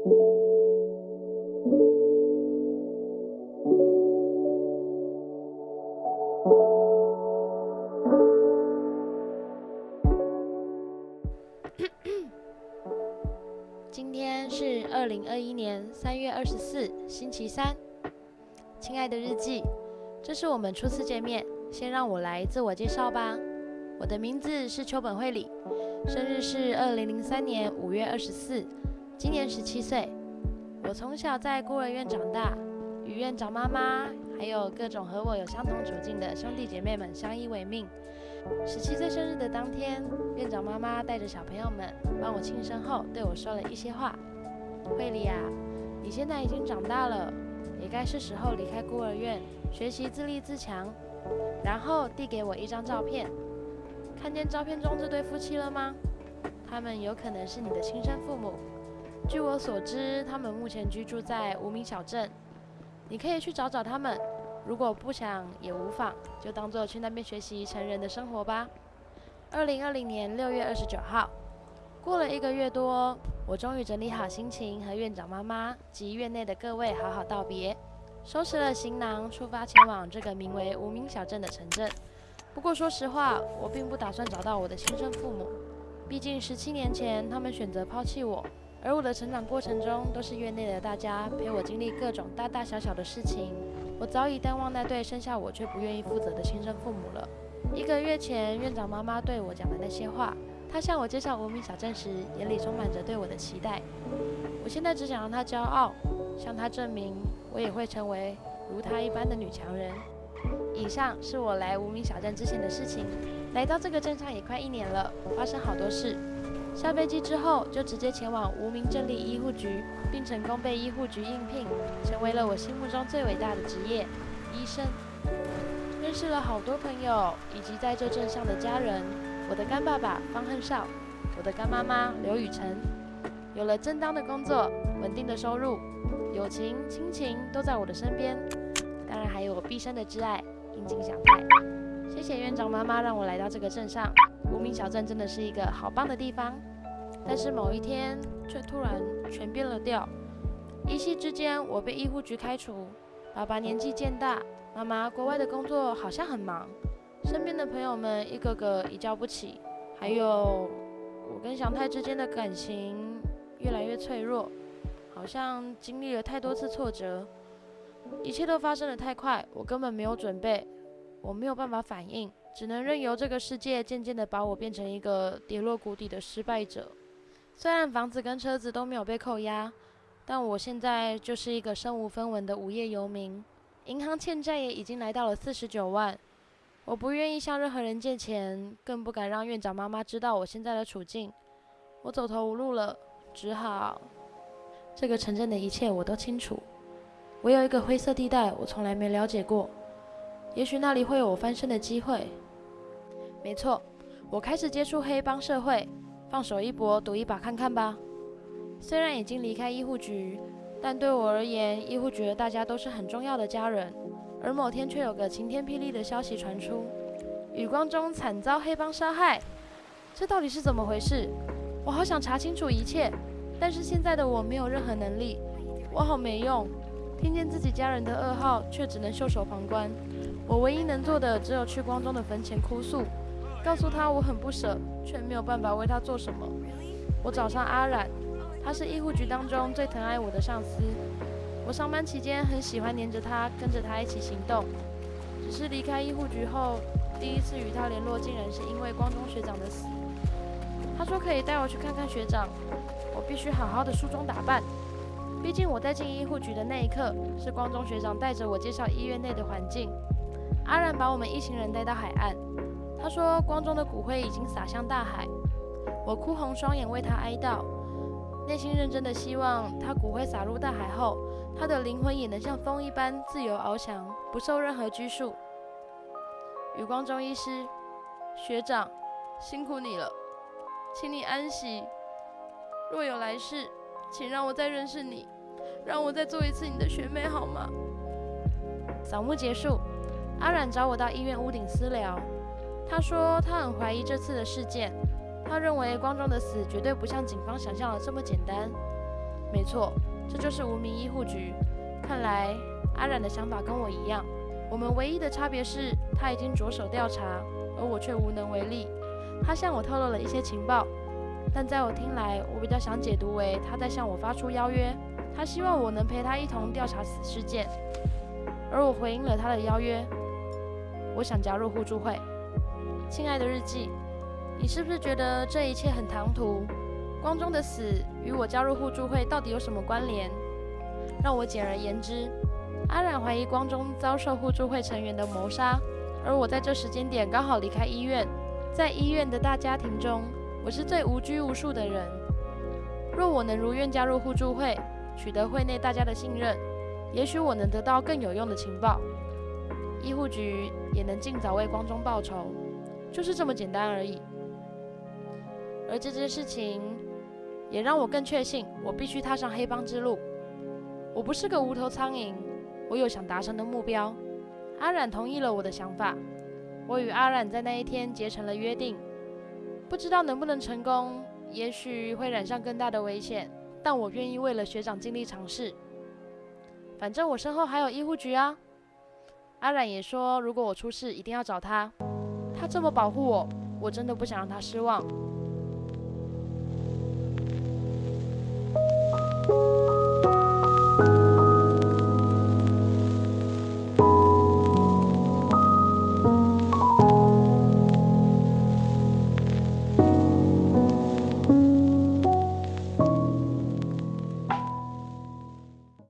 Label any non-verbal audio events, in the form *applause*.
*coughs* 今天是二零二一年三月二十四，星期三。亲爱的日记，这是我们初次见面，先让我来自我介绍吧。我的名字是秋本惠里，生日是二零零三年五月二十四，今年十七岁。我从小在孤儿院长大，与院长妈妈还有各种和我有相同处境的兄弟姐妹们相依为命。十七岁生日的当天，院长妈妈带着小朋友们帮我庆生后，对我说了一些话：“惠里啊，你现在已经长大了，也该是时候离开孤儿院，学习自立自强。”然后递给我一张照片，看见照片中这对夫妻了吗？他们有可能是你的亲生父母。据我所知，他们目前居住在无名小镇，你可以去找找他们。如果不想也无妨，就当做去那边学习成人的生活吧。二零二零年六月二十九号，过了一个月多，我终于整理好心情，和院长妈妈及院内的各位好好道别，收拾了行囊，出发前往这个名为无名小镇的城镇。不过说实话，我并不打算找到我的亲生父母，毕竟十七年前他们选择抛弃我。而我的成长过程中，都是院内的大家陪我经历各种大大小小的事情。我早已淡忘那对生下我却不愿意负责的亲生父母了。一个月前，院长妈妈对我讲的那些话，她向我介绍无名小镇时，眼里充满着对我的期待。我现在只想让她骄傲，向她证明我也会成为如她一般的女强人。以上是我来无名小镇之前的事情。来到这个镇上也快一年了，发生好多事。下飞机之后，就直接前往无名镇立医护局，并成功被医护局应聘，成为了我心目中最伟大的职业——医生。认识了好多朋友，以及在这镇上的家人。我的干爸爸方恨少，我的干妈妈刘雨辰，有了正当的工作、稳定的收入，友情、亲情都在我的身边。当然还有我毕生的挚爱樱井小太。谢谢院长妈妈让我来到这个镇上。无名小镇真的是一个好棒的地方，但是某一天却突然全变了调。一夕之间，我被医护局开除。爸爸年纪渐大，妈妈国外的工作好像很忙，身边的朋友们一个个一叫不起，还有我跟祥太之间的感情越来越脆弱，好像经历了太多次挫折，一切都发生的太快，我根本没有准备，我没有办法反应。只能任由这个世界渐渐地把我变成一个跌落谷底的失败者。虽然房子跟车子都没有被扣押，但我现在就是一个身无分文的无业游民。银行欠债也已经来到了四十九万。我不愿意向任何人借钱，更不敢让院长妈妈知道我现在的处境。我走投无路了，只好……这个城镇的一切我都清楚，我有一个灰色地带，我从来没了解过。也许那里会有我翻身的机会。没错，我开始接触黑帮社会，放手一搏，赌一把看看吧。虽然已经离开医护局，但对我而言，医护局的大家都是很重要的家人。而某天却有个晴天霹雳的消息传出：雨光中惨遭黑帮杀害。这到底是怎么回事？我好想查清楚一切，但是现在的我没有任何能力，我好没用。听见自己家人的噩耗，却只能袖手旁观。我唯一能做的，只有去光中的坟前哭诉，告诉他我很不舍，却没有办法为他做什么。我找上阿染，他是医护局当中最疼爱我的上司。我上班期间很喜欢黏着他，跟着他一起行动。只是离开医护局后，第一次与他联络，竟然是因为光中学长的死。他说可以带我去看看学长，我必须好好的梳妆打扮。毕竟我在进医护局的那一刻，是光中学长带着我介绍医院内的环境。阿然把我们一行人带到海岸，他说：“光中的骨灰已经洒向大海。”我哭红双眼为他哀悼，内心认真的希望他骨灰洒入大海后，他的灵魂也能像风一般自由翱翔，不受任何拘束。余光中医师，学长，辛苦你了，请你安息。若有来世，请让我再认识你，让我再做一次你的学妹好吗？扫墓结束。阿冉找我到医院屋顶私聊，他说他很怀疑这次的事件，他认为光中的死绝对不像警方想象的这么简单。没错，这就是无名医护局。看来阿冉的想法跟我一样，我们唯一的差别是他已经着手调查，而我却无能为力。他向我透露了一些情报，但在我听来，我比较想解读为他在向我发出邀约，他希望我能陪他一同调查此事件，而我回应了他的邀约。我想加入互助会。亲爱的日记，你是不是觉得这一切很唐突？光中的死与我加入互助会到底有什么关联？让我简而言之，阿冉怀疑光中遭受互助会成员的谋杀，而我在这时间点刚好离开医院，在医院的大家庭中，我是最无拘无束的人。若我能如愿加入互助会，取得会内大家的信任，也许我能得到更有用的情报，医护局也能尽早为光中报仇，就是这么简单而已。而这件事情也让我更确信，我必须踏上黑帮之路。我不是个无头苍蝇，我有想达成的目标。阿冉同意了我的想法，我与阿冉在那一天结成了约定。不知道能不能成功，也许会染上更大的危险，但我愿意为了学长尽力尝试。反正我身后还有医护局啊。阿冉也说，如果我出事，一定要找他。他这么保护我，我真的不想让他失望。